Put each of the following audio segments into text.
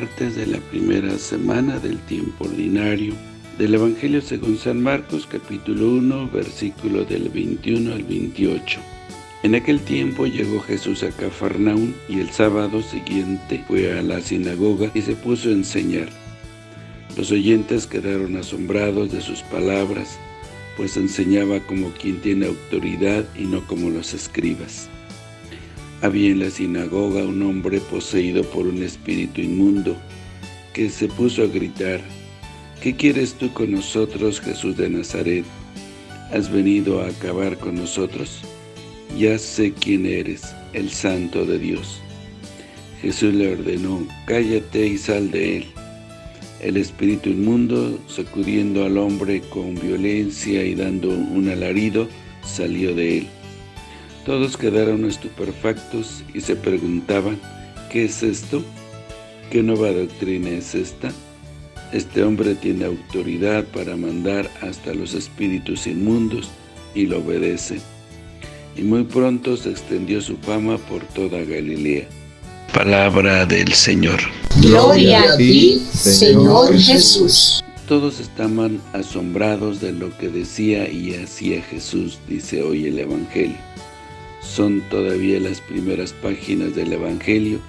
martes de la primera semana del tiempo ordinario del Evangelio según San Marcos capítulo 1 versículo del 21 al 28. En aquel tiempo llegó Jesús a Cafarnaún y el sábado siguiente fue a la sinagoga y se puso a enseñar. Los oyentes quedaron asombrados de sus palabras, pues enseñaba como quien tiene autoridad y no como los escribas. Había en la sinagoga un hombre poseído por un espíritu inmundo, que se puso a gritar, ¿Qué quieres tú con nosotros, Jesús de Nazaret? ¿Has venido a acabar con nosotros? Ya sé quién eres, el Santo de Dios. Jesús le ordenó, cállate y sal de él. El espíritu inmundo, sacudiendo al hombre con violencia y dando un alarido, salió de él. Todos quedaron estupefactos y se preguntaban, ¿qué es esto? ¿Qué nueva doctrina es esta? Este hombre tiene autoridad para mandar hasta los espíritus inmundos y lo obedece. Y muy pronto se extendió su fama por toda Galilea. Palabra del Señor. Gloria a ti, Señor Jesús. Todos estaban asombrados de lo que decía y hacía Jesús, dice hoy el Evangelio son todavía las primeras páginas del Evangelio,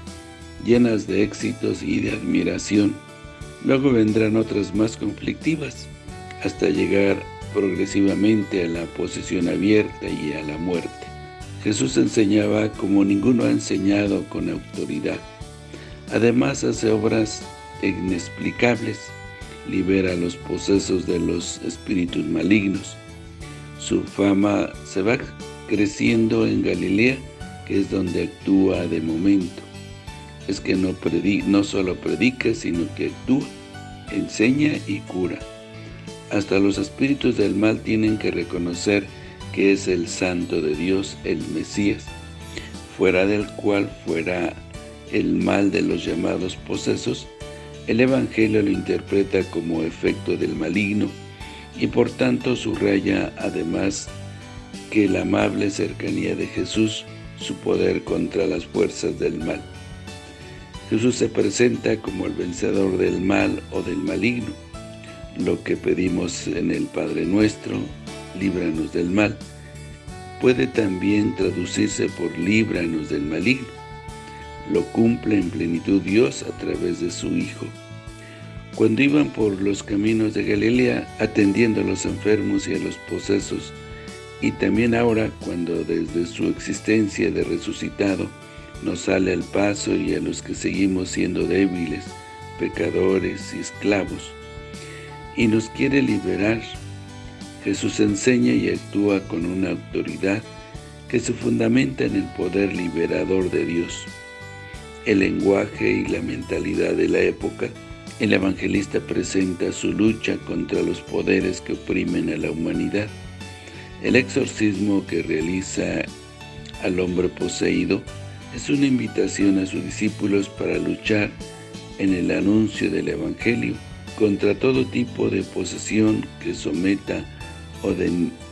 llenas de éxitos y de admiración. Luego vendrán otras más conflictivas, hasta llegar progresivamente a la posesión abierta y a la muerte. Jesús enseñaba como ninguno ha enseñado con autoridad. Además hace obras inexplicables, libera los posesos de los espíritus malignos. Su fama se va creciendo en Galilea, que es donde actúa de momento. Es que no, no solo predica, sino que actúa, enseña y cura. Hasta los espíritus del mal tienen que reconocer que es el Santo de Dios, el Mesías, fuera del cual fuera el mal de los llamados posesos, el Evangelio lo interpreta como efecto del maligno y por tanto subraya además que la amable cercanía de Jesús, su poder contra las fuerzas del mal. Jesús se presenta como el vencedor del mal o del maligno. Lo que pedimos en el Padre Nuestro, líbranos del mal, puede también traducirse por líbranos del maligno. Lo cumple en plenitud Dios a través de su Hijo. Cuando iban por los caminos de Galilea, atendiendo a los enfermos y a los posesos, y también ahora cuando desde su existencia de resucitado nos sale al paso y a los que seguimos siendo débiles, pecadores y esclavos, y nos quiere liberar, Jesús enseña y actúa con una autoridad que se fundamenta en el poder liberador de Dios. El lenguaje y la mentalidad de la época, el evangelista presenta su lucha contra los poderes que oprimen a la humanidad, el exorcismo que realiza al hombre poseído es una invitación a sus discípulos para luchar en el anuncio del Evangelio contra todo tipo de posesión que someta o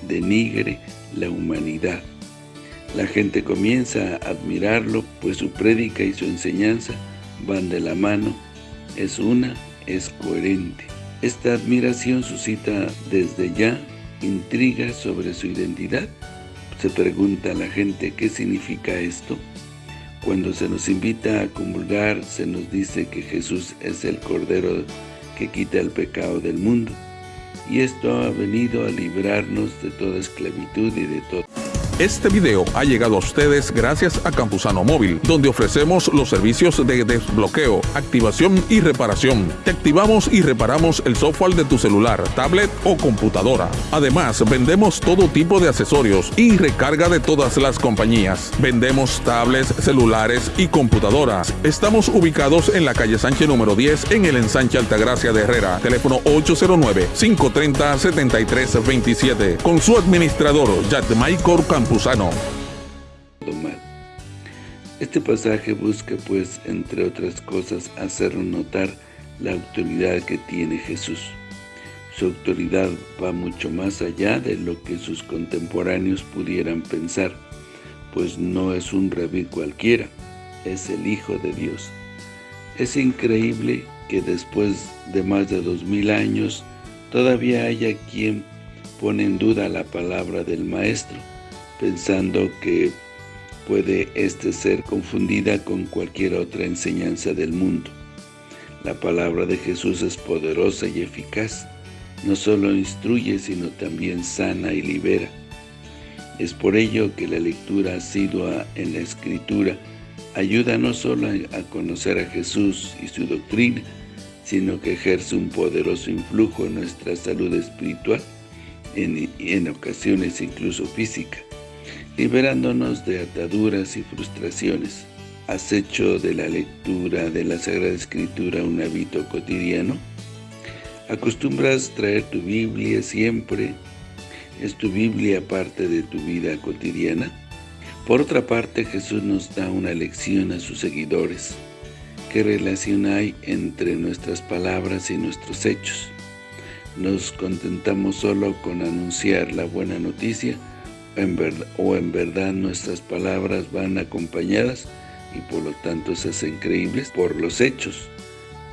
denigre la humanidad. La gente comienza a admirarlo, pues su prédica y su enseñanza van de la mano, es una, es coherente. Esta admiración suscita desde ya intriga sobre su identidad. Se pregunta la gente qué significa esto. Cuando se nos invita a comulgar, se nos dice que Jesús es el Cordero que quita el pecado del mundo. Y esto ha venido a librarnos de toda esclavitud y de todo este video ha llegado a ustedes gracias a Campusano Móvil, donde ofrecemos los servicios de desbloqueo, activación y reparación. Te activamos y reparamos el software de tu celular, tablet o computadora. Además, vendemos todo tipo de accesorios y recarga de todas las compañías. Vendemos tablets, celulares y computadoras. Estamos ubicados en la calle Sánchez número 10 en el ensanche Altagracia de Herrera. Teléfono 809-530-7327. Con su administrador, Michael Este pasaje busca, pues, entre otras cosas, hacer notar la autoridad que tiene Jesús. Su autoridad va mucho más allá de lo que sus contemporáneos pudieran pensar, pues no es un rabí cualquiera, es el Hijo de Dios. Es increíble que después de más de dos mil años todavía haya quien pone en duda la palabra del Maestro, pensando que puede éste ser confundida con cualquier otra enseñanza del mundo. La palabra de Jesús es poderosa y eficaz, no solo instruye, sino también sana y libera. Es por ello que la lectura asidua en la Escritura ayuda no solo a conocer a Jesús y su doctrina, sino que ejerce un poderoso influjo en nuestra salud espiritual, en, en ocasiones incluso física, liberándonos de ataduras y frustraciones. ¿Has hecho de la lectura de la Sagrada Escritura un hábito cotidiano? ¿Acostumbras traer tu Biblia siempre? ¿Es tu Biblia parte de tu vida cotidiana? Por otra parte, Jesús nos da una lección a sus seguidores. ¿Qué relación hay entre nuestras palabras y nuestros hechos? ¿Nos contentamos solo con anunciar la buena noticia o en verdad nuestras palabras van acompañadas y por lo tanto se hacen creíbles por los hechos?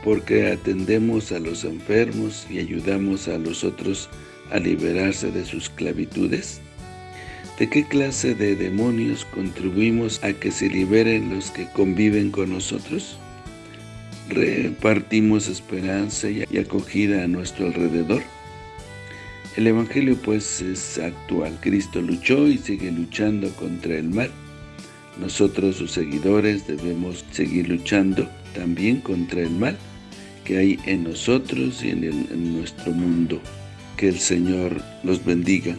Porque atendemos a los enfermos y ayudamos a los otros a liberarse de sus esclavitudes? ¿De qué clase de demonios contribuimos a que se liberen los que conviven con nosotros? ¿Repartimos esperanza y acogida a nuestro alrededor? El Evangelio pues es actual. Cristo luchó y sigue luchando contra el mal. Nosotros, sus seguidores, debemos seguir luchando también contra el mal que hay en nosotros y en, nuestro mundo. Que el Señor los bendiga.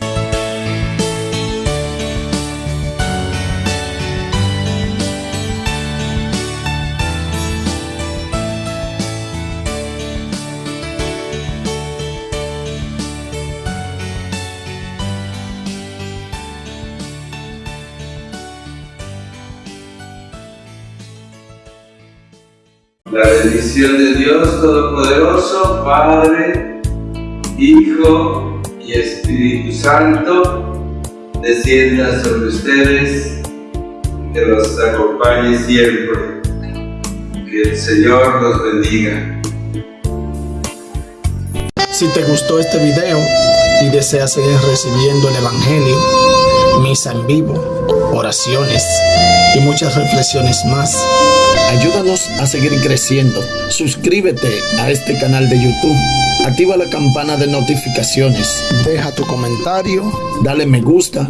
La bendición de Dios Todopoderoso, Padre, Hijo y Espíritu Santo, descienda sobre ustedes, que los acompañe siempre. Que el Señor los bendiga. Si te gustó este video y deseas seguir recibiendo el Evangelio, misa en vivo, oraciones y muchas reflexiones más, Ayúdanos a seguir creciendo. Suscríbete a este canal de YouTube. Activa la campana de notificaciones. Deja tu comentario. Dale me gusta.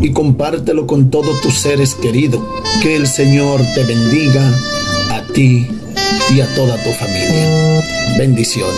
Y compártelo con todos tus seres queridos. Que el Señor te bendiga a ti y a toda tu familia. Bendiciones.